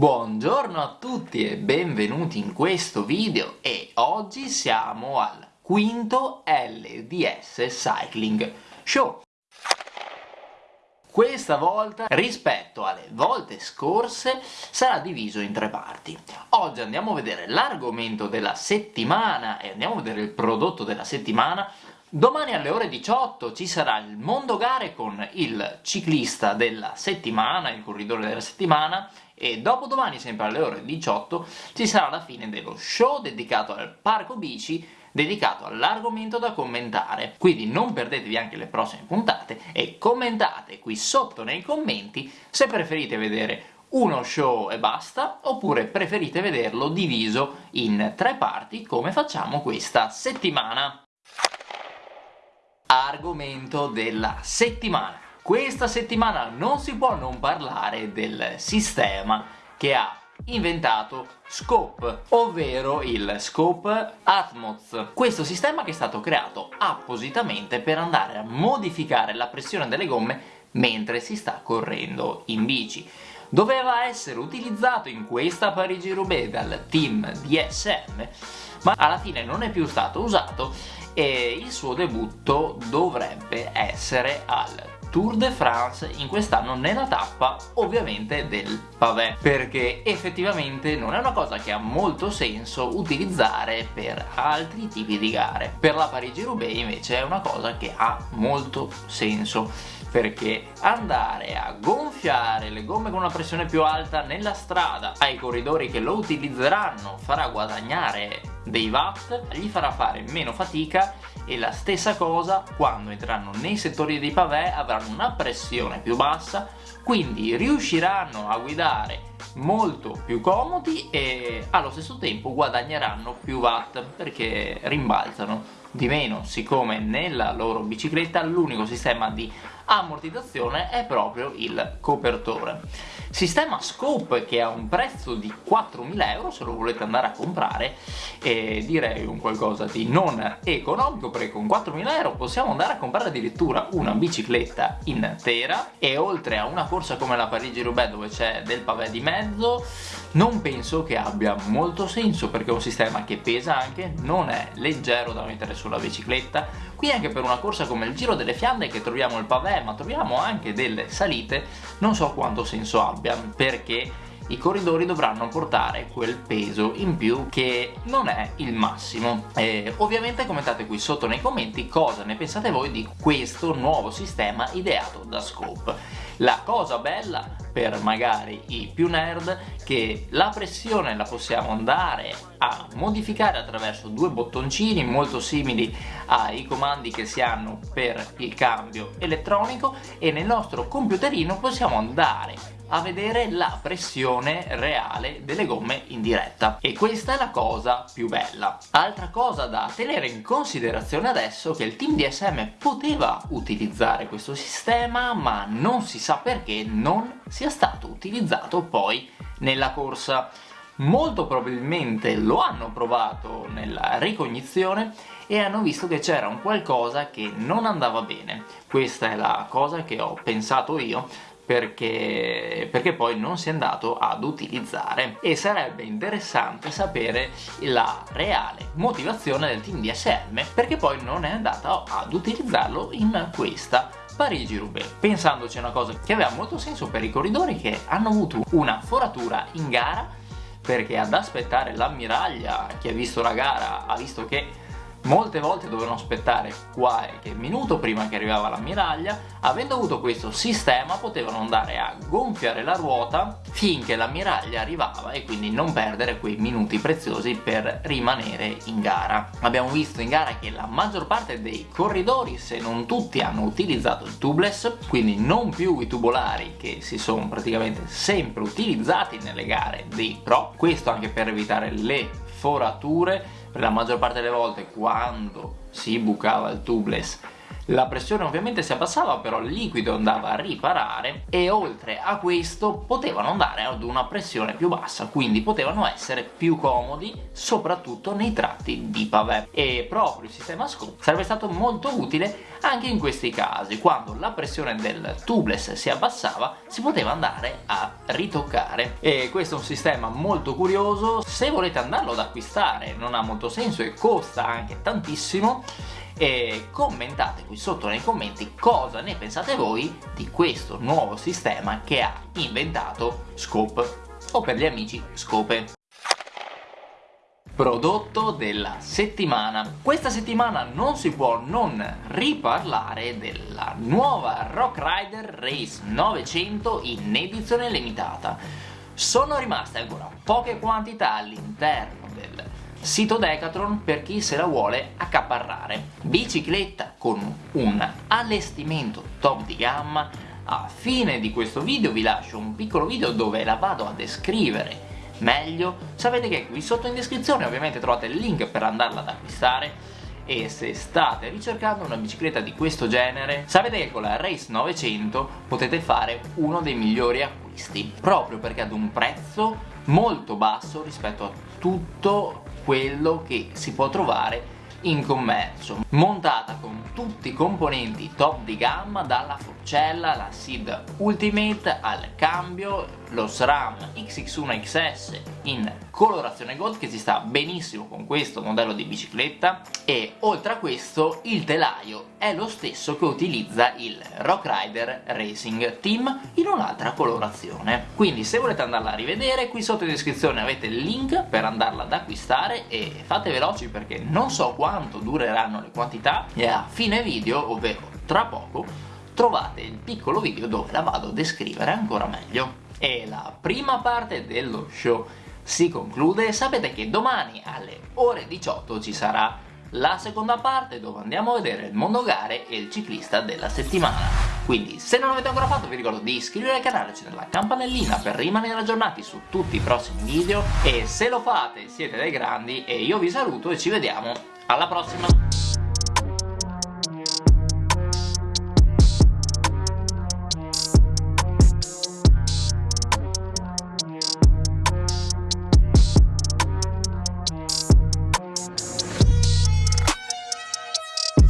Buongiorno a tutti e benvenuti in questo video e oggi siamo al quinto LDS Cycling Show. Questa volta, rispetto alle volte scorse, sarà diviso in tre parti. Oggi andiamo a vedere l'argomento della settimana e andiamo a vedere il prodotto della settimana, Domani alle ore 18 ci sarà il Mondo Gare con il ciclista della settimana, il corridore della settimana, e dopodomani, sempre alle ore 18, ci sarà la fine dello show dedicato al parco bici, dedicato all'argomento da commentare. Quindi non perdetevi anche le prossime puntate e commentate qui sotto nei commenti se preferite vedere uno show e basta, oppure preferite vederlo diviso in tre parti come facciamo questa settimana argomento della settimana. Questa settimana non si può non parlare del sistema che ha inventato Scope, ovvero il Scope Atmos. Questo sistema che è stato creato appositamente per andare a modificare la pressione delle gomme mentre si sta correndo in bici. Doveva essere utilizzato in questa Parigi-Roubaix dal team DSM, ma alla fine non è più stato usato e il suo debutto dovrebbe essere al Tour de France in quest'anno nella tappa ovviamente del pavé. Perché effettivamente non è una cosa che ha molto senso utilizzare per altri tipi di gare. Per la Parigi-Roubaix invece è una cosa che ha molto senso. Perché andare a gonfiare le gomme con una pressione più alta nella strada ai corridori che lo utilizzeranno farà guadagnare dei watt, gli farà fare meno fatica e la stessa cosa quando entreranno nei settori dei pavé avranno una pressione più bassa quindi riusciranno a guidare molto più comodi e allo stesso tempo guadagneranno più watt perché rimbalzano di meno siccome nella loro bicicletta l'unico sistema di ammortizzazione è proprio il copertore. Sistema Scope che ha un prezzo di 4.000 euro se lo volete andare a comprare e direi un qualcosa di non economico perché con 4.000 euro possiamo andare a comprare addirittura una bicicletta intera. E oltre a una corsa come la Parigi-Roubaix dove c'è del pavé di mezzo non penso che abbia molto senso perché è un sistema che pesa anche, non è leggero da mettere sulla bicicletta. Qui anche per una corsa come il Giro delle Fiandre che troviamo il pavé ma troviamo anche delle salite. Non so quanto senso abbia perché i corridori dovranno portare quel peso in più che non è il massimo. E ovviamente commentate qui sotto nei commenti cosa ne pensate voi di questo nuovo sistema ideato da Scope. La cosa bella per magari i più nerd che la pressione la possiamo andare a modificare attraverso due bottoncini molto simili ai comandi che si hanno per il cambio elettronico e nel nostro computerino possiamo andare a vedere la pressione reale delle gomme in diretta. E questa è la cosa più bella. Altra cosa da tenere in considerazione adesso è che il team DSM poteva utilizzare questo sistema ma non si sa perché non sia stato utilizzato poi nella corsa. Molto probabilmente lo hanno provato nella ricognizione e hanno visto che c'era un qualcosa che non andava bene. Questa è la cosa che ho pensato io perché, perché poi non si è andato ad utilizzare. E sarebbe interessante sapere la reale motivazione del team DSM perché poi non è andato ad utilizzarlo in questa Parigi-Roubaix. Pensandoci a una cosa che aveva molto senso per i corridori che hanno avuto una foratura in gara perché ad aspettare l'ammiraglia chi ha visto la gara ha visto che Molte volte dovevano aspettare qualche minuto prima che arrivava l'ammiraglia, avendo avuto questo sistema potevano andare a gonfiare la ruota finché l'ammiraglia arrivava e quindi non perdere quei minuti preziosi per rimanere in gara. Abbiamo visto in gara che la maggior parte dei corridori, se non tutti, hanno utilizzato il tubeless, quindi non più i tubolari che si sono praticamente sempre utilizzati nelle gare dei pro, questo anche per evitare le forature la maggior parte delle volte quando si bucava il tubeless la pressione ovviamente si abbassava però il liquido andava a riparare e oltre a questo potevano andare ad una pressione più bassa quindi potevano essere più comodi soprattutto nei tratti di pavé e proprio il sistema scope sarebbe stato molto utile anche in questi casi quando la pressione del tubeless si abbassava si poteva andare a ritoccare. E questo è un sistema molto curioso. Se volete andarlo ad acquistare non ha molto senso e costa anche tantissimo e commentate qui sotto nei commenti cosa ne pensate voi di questo nuovo sistema che ha inventato Scope o per gli amici Scope prodotto della settimana. Questa settimana non si può non riparlare della nuova Rock Rider Race 900 in edizione limitata. Sono rimaste ancora poche quantità all'interno del sito Decathlon per chi se la vuole accaparrare. Bicicletta con un allestimento top di gamma. A fine di questo video vi lascio un piccolo video dove la vado a descrivere meglio sapete che qui sotto in descrizione ovviamente trovate il link per andarla ad acquistare e se state ricercando una bicicletta di questo genere sapete che con la Race 900 potete fare uno dei migliori acquisti proprio perché ad un prezzo molto basso rispetto a tutto quello che si può trovare in commercio montata con tutti i componenti top di gamma dalla forcella, la SID Ultimate al cambio lo SRAM XX1 XS in colorazione gold che si sta benissimo con questo modello di bicicletta. E oltre a questo il telaio è lo stesso che utilizza il Rock Rider Racing Team in un'altra colorazione. Quindi se volete andarla a rivedere qui sotto in descrizione avete il link per andarla ad acquistare e fate veloci perché non so quanto dureranno le quantità e a fine video ovvero tra poco trovate il piccolo video dove la vado a descrivere ancora meglio. E la prima parte dello show si conclude. Sapete che domani alle ore 18 ci sarà la seconda parte dove andiamo a vedere il mondo gare e il ciclista della settimana. Quindi se non l'avete ancora fatto vi ricordo di iscrivervi al canale, accendere la campanellina per rimanere aggiornati su tutti i prossimi video. E se lo fate siete dei grandi e io vi saluto e ci vediamo. Alla prossima